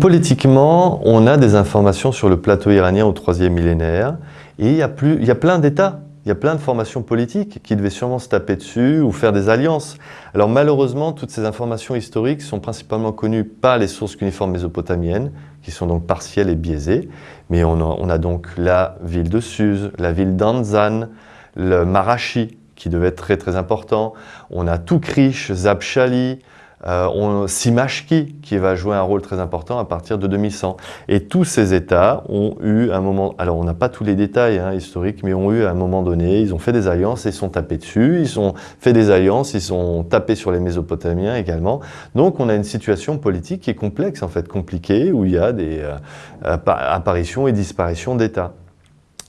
Politiquement, on a des informations sur le plateau iranien au troisième millénaire et il y a, plein d'États, il y a plein de formations politiques qui devaient sûrement se taper dessus ou faire des alliances. Alors malheureusement, toutes ces informations historiques sont principalement connues par les sources cuniformes mésopotamiennes, qui sont donc partielles et biaisées. Mais on a, on a donc la ville de Suse, la ville d'Anzan, le Marashi, qui devait être très très important. On a Tukrish, Zabshali, euh, on, Simashki qui va jouer un rôle très important à partir de 2100. Et tous ces États ont eu un moment, alors on n'a pas tous les détails hein, historiques, mais ont eu à un moment donné, ils ont fait des alliances et ils sont tapés dessus, ils ont fait des alliances, ils sont tapés sur les Mésopotamiens également. Donc on a une situation politique qui est complexe en fait, compliquée, où il y a des euh, apparitions et disparitions d'États.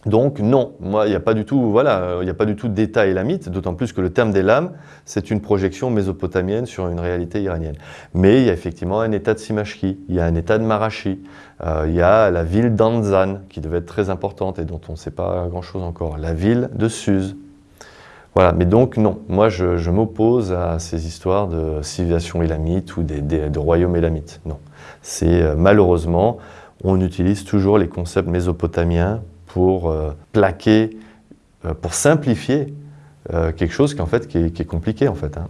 Donc non, moi il n'y a pas du tout, voilà, il n'y a pas du tout d'État élamite, d'autant plus que le terme d'élam, c'est une projection mésopotamienne sur une réalité iranienne. Mais il y a effectivement un État de Simashki, il y a un État de Marashi, euh, il y a la ville d'Anzan qui devait être très importante et dont on ne sait pas grand-chose encore, la ville de Suse. Voilà, mais donc non, moi je, m'oppose à ces histoires de civilisation élamite ou de royaume élamite, non. C'est euh, malheureusement, on utilise toujours les concepts mésopotamiens pour euh, plaquer, euh, pour simplifier euh, quelque chose qui, est compliqué en fait. Hein.